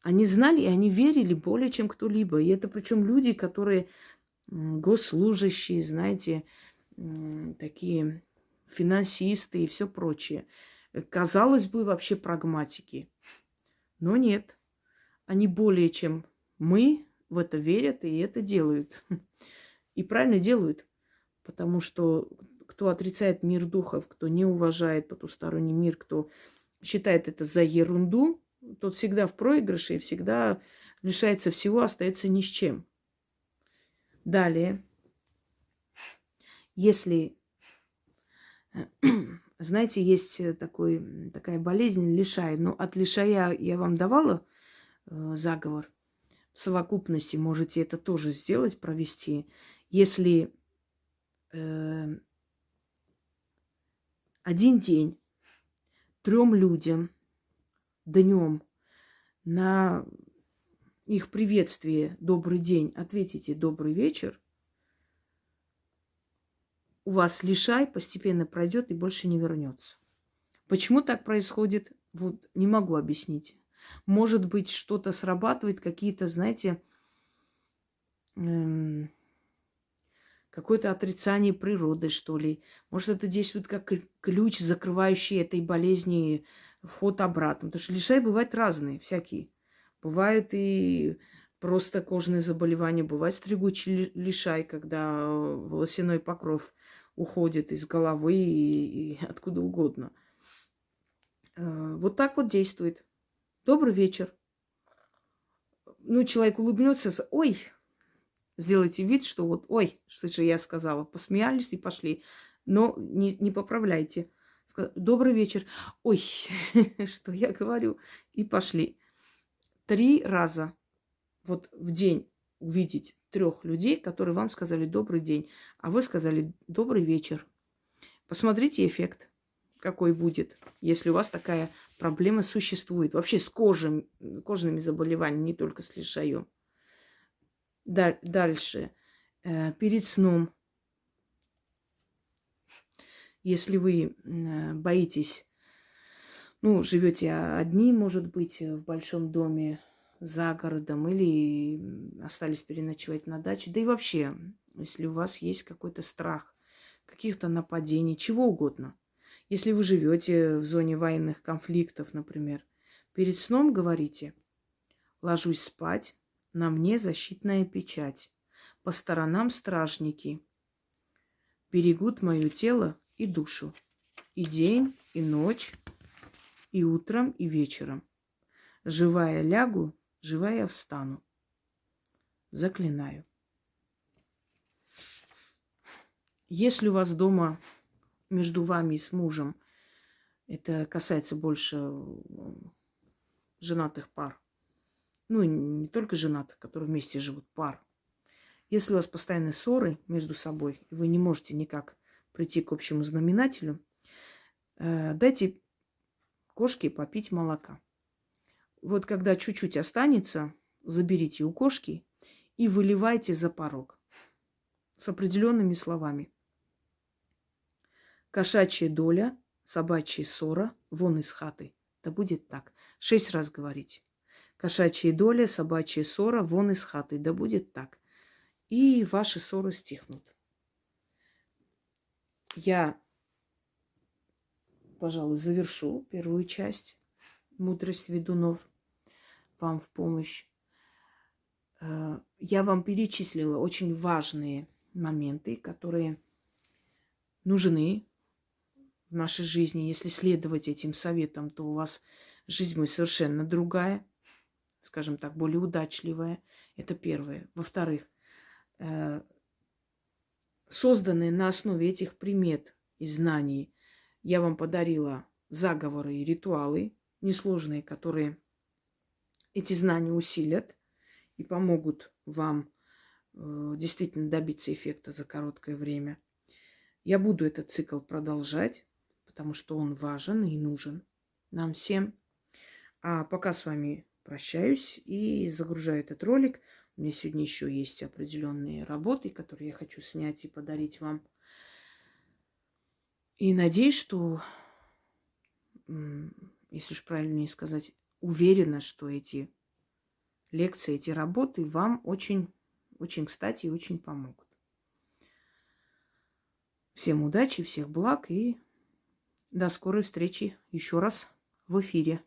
Они знали и они верили более, чем кто-либо. И это причем люди, которые госслужащие, знаете, такие финансисты и все прочее. Казалось бы, вообще прагматики. Но нет. Они более чем мы, в это верят и это делают. И правильно делают, потому что кто отрицает мир духов, кто не уважает потусторонний мир, кто считает это за ерунду, тот всегда в проигрыше и всегда лишается всего, остается ни с чем. Далее, если, знаете, есть такой, такая болезнь лишай, но от лишая я вам давала э, заговор – в совокупности можете это тоже сделать, провести. Если э, один день трем людям днем на их приветствие «добрый день» ответите «добрый вечер», у вас лишай постепенно пройдет и больше не вернется. Почему так происходит, вот не могу объяснить. Может быть, что-то срабатывает, какие-то, знаете, эм, какое-то отрицание природы, что ли. Может, это действует как ключ, закрывающий этой болезни вход обратно. Потому что лишай бывают разные, всякие. Бывают и просто кожные заболевания. Бывает стригучий лишай, когда волосяной покров уходит из головы и, и откуда угодно. Э, вот так вот действует. Добрый вечер. Ну, человек улыбнется, ой, сделайте вид, что вот, ой, что же я сказала, посмеялись и пошли. Но не, не поправляйте. Добрый вечер. Ой, что я говорю. И пошли. Три раза вот в день увидеть трех людей, которые вам сказали добрый день, а вы сказали добрый вечер. Посмотрите эффект, какой будет, если у вас такая проблема существует. Вообще с кожей, кожными заболеваниями, не только с лишаем. Дальше. Э, перед сном. Если вы боитесь, ну, живете одни, может быть, в большом доме, за городом или остались переночевать на даче. Да и вообще, если у вас есть какой-то страх, каких-то нападений, чего угодно. Если вы живете в зоне военных конфликтов, например, перед сном говорите, ложусь спать, на мне защитная печать, по сторонам стражники, берегут мое тело и душу, и день, и ночь, и утром, и вечером. Живая лягу, Живая встану. Заклинаю. Если у вас дома между вами и с мужем, это касается больше э, женатых пар, ну не только женатых, которые вместе живут, пар. Если у вас постоянные ссоры между собой, и вы не можете никак прийти к общему знаменателю, э, дайте кошке попить молока вот когда чуть-чуть останется, заберите у кошки и выливайте за порог с определенными словами. Кошачья доля, собачья ссора, вон из хаты. Да будет так. Шесть раз говорить. Кошачья доля, собачья ссора, вон из хаты. Да будет так. И ваши ссоры стихнут. Я, пожалуй, завершу первую часть мудрость ведунов вам в помощь. Э, я вам перечислила очень важные моменты, которые нужны в нашей жизни. Если следовать этим советам, то у вас жизнь будет совершенно другая, скажем так, более удачливая. Это первое. Во-вторых, э, созданные на основе этих примет и знаний, я вам подарила заговоры и ритуалы несложные, которые эти знания усилят и помогут вам э, действительно добиться эффекта за короткое время. Я буду этот цикл продолжать, потому что он важен и нужен нам всем. А пока с вами прощаюсь и загружаю этот ролик. У меня сегодня еще есть определенные работы, которые я хочу снять и подарить вам. И надеюсь, что, если уж правильнее сказать, уверена, что эти лекции, эти работы вам очень, очень кстати и очень помогут. Всем удачи, всех благ и до скорой встречи еще раз в эфире.